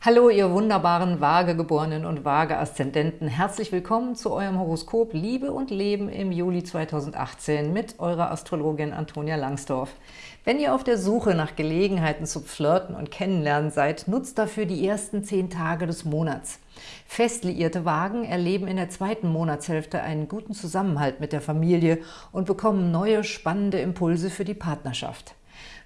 Hallo, ihr wunderbaren Waagegeborenen und Waage-Aszendenten. Herzlich willkommen zu eurem Horoskop Liebe und Leben im Juli 2018 mit eurer Astrologin Antonia Langsdorf. Wenn ihr auf der Suche nach Gelegenheiten zu Flirten und Kennenlernen seid, nutzt dafür die ersten zehn Tage des Monats. Fest liierte Wagen erleben in der zweiten Monatshälfte einen guten Zusammenhalt mit der Familie und bekommen neue, spannende Impulse für die Partnerschaft.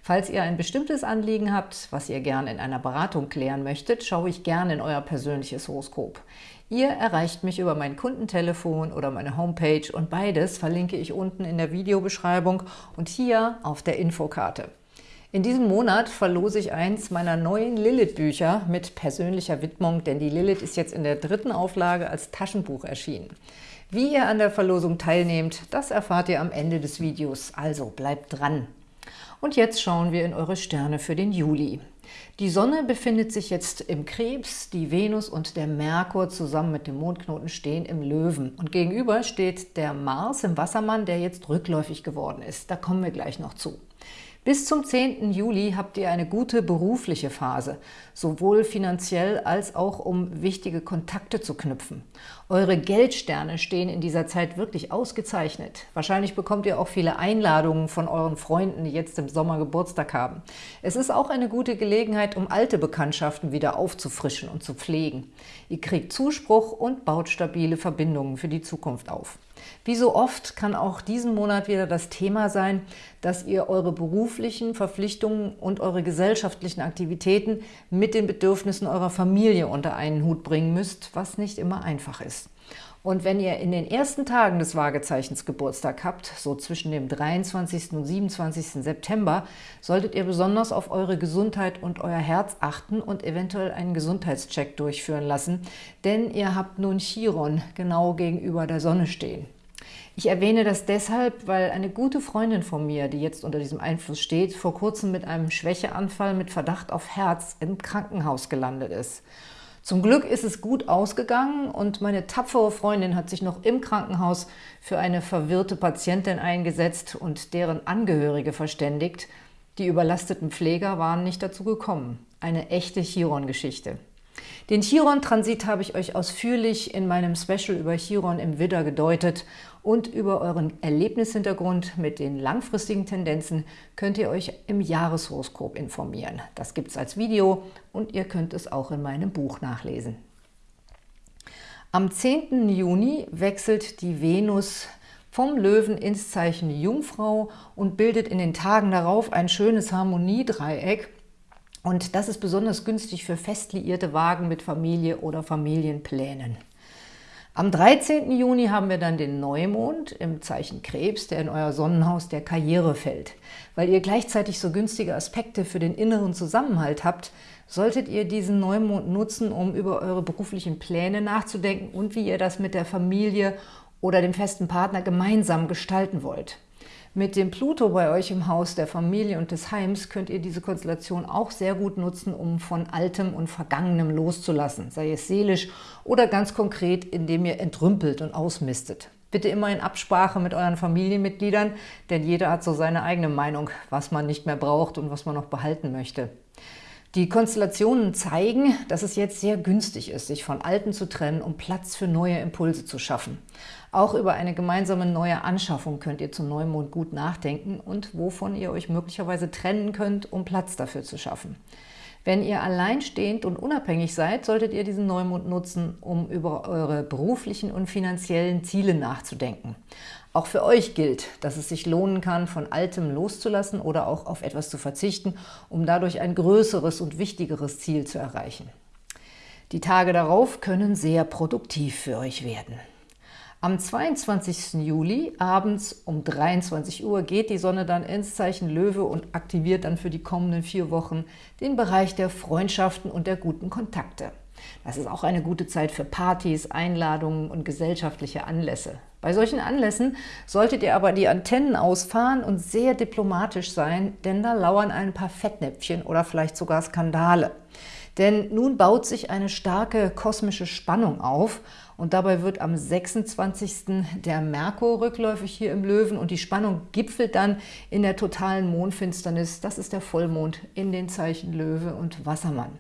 Falls ihr ein bestimmtes Anliegen habt, was ihr gerne in einer Beratung klären möchtet, schaue ich gerne in euer persönliches Horoskop. Ihr erreicht mich über mein Kundentelefon oder meine Homepage und beides verlinke ich unten in der Videobeschreibung und hier auf der Infokarte. In diesem Monat verlose ich eins meiner neuen Lilith-Bücher mit persönlicher Widmung, denn die Lilith ist jetzt in der dritten Auflage als Taschenbuch erschienen. Wie ihr an der Verlosung teilnehmt, das erfahrt ihr am Ende des Videos, also bleibt dran! Und jetzt schauen wir in eure Sterne für den Juli. Die Sonne befindet sich jetzt im Krebs, die Venus und der Merkur zusammen mit dem Mondknoten stehen im Löwen. Und gegenüber steht der Mars im Wassermann, der jetzt rückläufig geworden ist. Da kommen wir gleich noch zu. Bis zum 10. Juli habt ihr eine gute berufliche Phase, sowohl finanziell als auch um wichtige Kontakte zu knüpfen. Eure Geldsterne stehen in dieser Zeit wirklich ausgezeichnet. Wahrscheinlich bekommt ihr auch viele Einladungen von euren Freunden, die jetzt im Sommer Geburtstag haben. Es ist auch eine gute Gelegenheit, um alte Bekanntschaften wieder aufzufrischen und zu pflegen. Ihr kriegt Zuspruch und baut stabile Verbindungen für die Zukunft auf. Wie so oft kann auch diesen Monat wieder das Thema sein, dass ihr eure beruflichen Verpflichtungen und eure gesellschaftlichen Aktivitäten mit den Bedürfnissen eurer Familie unter einen Hut bringen müsst, was nicht immer einfach ist. Und wenn ihr in den ersten Tagen des Waagezeichens Geburtstag habt, so zwischen dem 23. und 27. September, solltet ihr besonders auf eure Gesundheit und euer Herz achten und eventuell einen Gesundheitscheck durchführen lassen, denn ihr habt nun Chiron genau gegenüber der Sonne stehen. Ich erwähne das deshalb, weil eine gute Freundin von mir, die jetzt unter diesem Einfluss steht, vor kurzem mit einem Schwächeanfall mit Verdacht auf Herz im Krankenhaus gelandet ist. Zum Glück ist es gut ausgegangen und meine tapfere Freundin hat sich noch im Krankenhaus für eine verwirrte Patientin eingesetzt und deren Angehörige verständigt. Die überlasteten Pfleger waren nicht dazu gekommen. Eine echte Chiron-Geschichte. Den Chiron-Transit habe ich euch ausführlich in meinem Special über Chiron im Widder gedeutet und über euren Erlebnishintergrund mit den langfristigen Tendenzen könnt ihr euch im Jahreshoroskop informieren. Das gibt es als Video und ihr könnt es auch in meinem Buch nachlesen. Am 10. Juni wechselt die Venus vom Löwen ins Zeichen Jungfrau und bildet in den Tagen darauf ein schönes Harmoniedreieck und das ist besonders günstig für fest liierte Wagen mit Familie oder Familienplänen. Am 13. Juni haben wir dann den Neumond im Zeichen Krebs, der in euer Sonnenhaus der Karriere fällt. Weil ihr gleichzeitig so günstige Aspekte für den inneren Zusammenhalt habt, solltet ihr diesen Neumond nutzen, um über eure beruflichen Pläne nachzudenken und wie ihr das mit der Familie oder dem festen Partner gemeinsam gestalten wollt. Mit dem Pluto bei euch im Haus der Familie und des Heims könnt ihr diese Konstellation auch sehr gut nutzen, um von Altem und Vergangenem loszulassen, sei es seelisch oder ganz konkret, indem ihr entrümpelt und ausmistet. Bitte immer in Absprache mit euren Familienmitgliedern, denn jeder hat so seine eigene Meinung, was man nicht mehr braucht und was man noch behalten möchte. Die Konstellationen zeigen, dass es jetzt sehr günstig ist, sich von Alten zu trennen, um Platz für neue Impulse zu schaffen. Auch über eine gemeinsame neue Anschaffung könnt ihr zum Neumond gut nachdenken und wovon ihr euch möglicherweise trennen könnt, um Platz dafür zu schaffen. Wenn ihr alleinstehend und unabhängig seid, solltet ihr diesen Neumond nutzen, um über eure beruflichen und finanziellen Ziele nachzudenken. Auch für euch gilt, dass es sich lohnen kann, von Altem loszulassen oder auch auf etwas zu verzichten, um dadurch ein größeres und wichtigeres Ziel zu erreichen. Die Tage darauf können sehr produktiv für euch werden. Am 22. Juli abends um 23 Uhr geht die Sonne dann ins Zeichen Löwe und aktiviert dann für die kommenden vier Wochen den Bereich der Freundschaften und der guten Kontakte. Das ist auch eine gute Zeit für Partys, Einladungen und gesellschaftliche Anlässe. Bei solchen Anlässen solltet ihr aber die Antennen ausfahren und sehr diplomatisch sein, denn da lauern ein paar Fettnäpfchen oder vielleicht sogar Skandale. Denn nun baut sich eine starke kosmische Spannung auf und dabei wird am 26. der Merkur rückläufig hier im Löwen und die Spannung gipfelt dann in der totalen Mondfinsternis. Das ist der Vollmond in den Zeichen Löwe und Wassermann.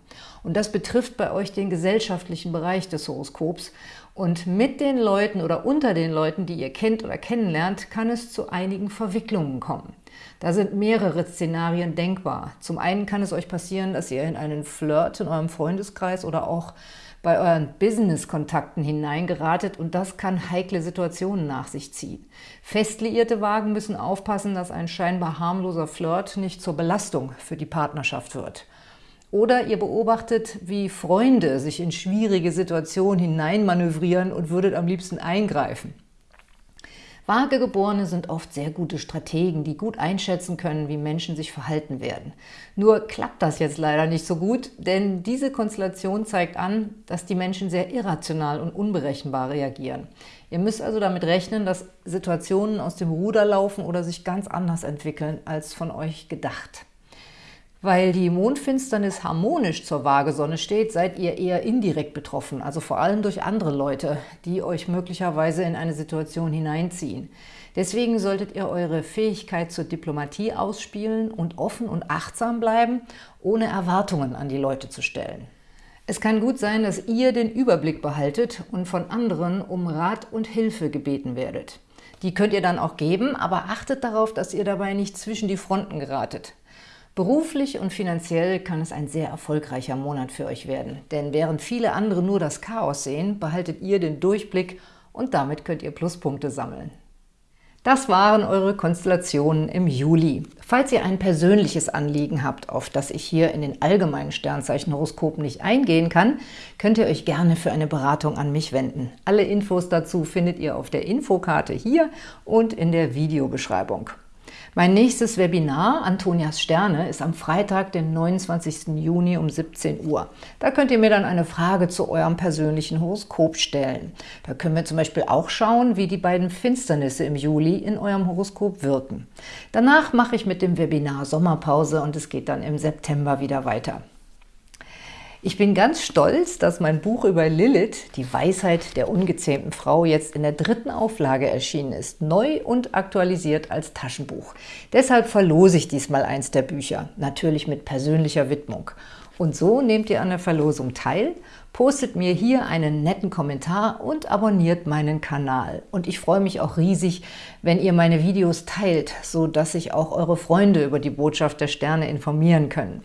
Und das betrifft bei euch den gesellschaftlichen Bereich des Horoskops. Und mit den Leuten oder unter den Leuten, die ihr kennt oder kennenlernt, kann es zu einigen Verwicklungen kommen. Da sind mehrere Szenarien denkbar. Zum einen kann es euch passieren, dass ihr in einen Flirt in eurem Freundeskreis oder auch bei euren Business-Kontakten hineingeratet und das kann heikle Situationen nach sich ziehen. Fest liierte Wagen müssen aufpassen, dass ein scheinbar harmloser Flirt nicht zur Belastung für die Partnerschaft wird. Oder ihr beobachtet, wie Freunde sich in schwierige Situationen hineinmanövrieren und würdet am liebsten eingreifen. Vagegeborene sind oft sehr gute Strategen, die gut einschätzen können, wie Menschen sich verhalten werden. Nur klappt das jetzt leider nicht so gut, denn diese Konstellation zeigt an, dass die Menschen sehr irrational und unberechenbar reagieren. Ihr müsst also damit rechnen, dass Situationen aus dem Ruder laufen oder sich ganz anders entwickeln, als von euch gedacht. Weil die Mondfinsternis harmonisch zur Waagesonne steht, seid ihr eher indirekt betroffen, also vor allem durch andere Leute, die euch möglicherweise in eine Situation hineinziehen. Deswegen solltet ihr eure Fähigkeit zur Diplomatie ausspielen und offen und achtsam bleiben, ohne Erwartungen an die Leute zu stellen. Es kann gut sein, dass ihr den Überblick behaltet und von anderen um Rat und Hilfe gebeten werdet. Die könnt ihr dann auch geben, aber achtet darauf, dass ihr dabei nicht zwischen die Fronten geratet. Beruflich und finanziell kann es ein sehr erfolgreicher Monat für euch werden, denn während viele andere nur das Chaos sehen, behaltet ihr den Durchblick und damit könnt ihr Pluspunkte sammeln. Das waren eure Konstellationen im Juli. Falls ihr ein persönliches Anliegen habt, auf das ich hier in den allgemeinen Sternzeichenhoroskopen nicht eingehen kann, könnt ihr euch gerne für eine Beratung an mich wenden. Alle Infos dazu findet ihr auf der Infokarte hier und in der Videobeschreibung. Mein nächstes Webinar, Antonias Sterne, ist am Freitag, den 29. Juni um 17 Uhr. Da könnt ihr mir dann eine Frage zu eurem persönlichen Horoskop stellen. Da können wir zum Beispiel auch schauen, wie die beiden Finsternisse im Juli in eurem Horoskop wirken. Danach mache ich mit dem Webinar Sommerpause und es geht dann im September wieder weiter. Ich bin ganz stolz, dass mein Buch über Lilith, die Weisheit der ungezähmten Frau, jetzt in der dritten Auflage erschienen ist, neu und aktualisiert als Taschenbuch. Deshalb verlose ich diesmal eins der Bücher, natürlich mit persönlicher Widmung. Und so nehmt ihr an der Verlosung teil, postet mir hier einen netten Kommentar und abonniert meinen Kanal. Und ich freue mich auch riesig, wenn ihr meine Videos teilt, so dass sich auch eure Freunde über die Botschaft der Sterne informieren können.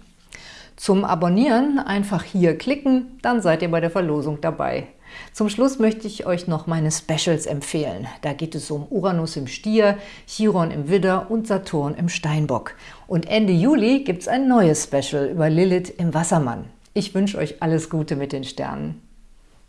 Zum Abonnieren einfach hier klicken, dann seid ihr bei der Verlosung dabei. Zum Schluss möchte ich euch noch meine Specials empfehlen. Da geht es um Uranus im Stier, Chiron im Widder und Saturn im Steinbock. Und Ende Juli gibt es ein neues Special über Lilith im Wassermann. Ich wünsche euch alles Gute mit den Sternen.